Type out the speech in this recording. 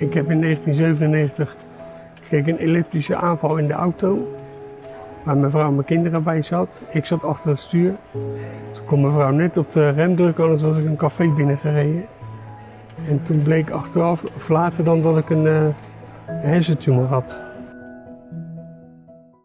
Ik heb in 1997 kreeg een elliptische aanval in de auto. Waar mijn vrouw en mijn kinderen bij zat. Ik zat achter het stuur. Toen kon mijn vrouw net op de rem drukken, anders was ik een café binnengereden. En toen bleek achteraf, of later dan, dat ik een eh, hersentumor had.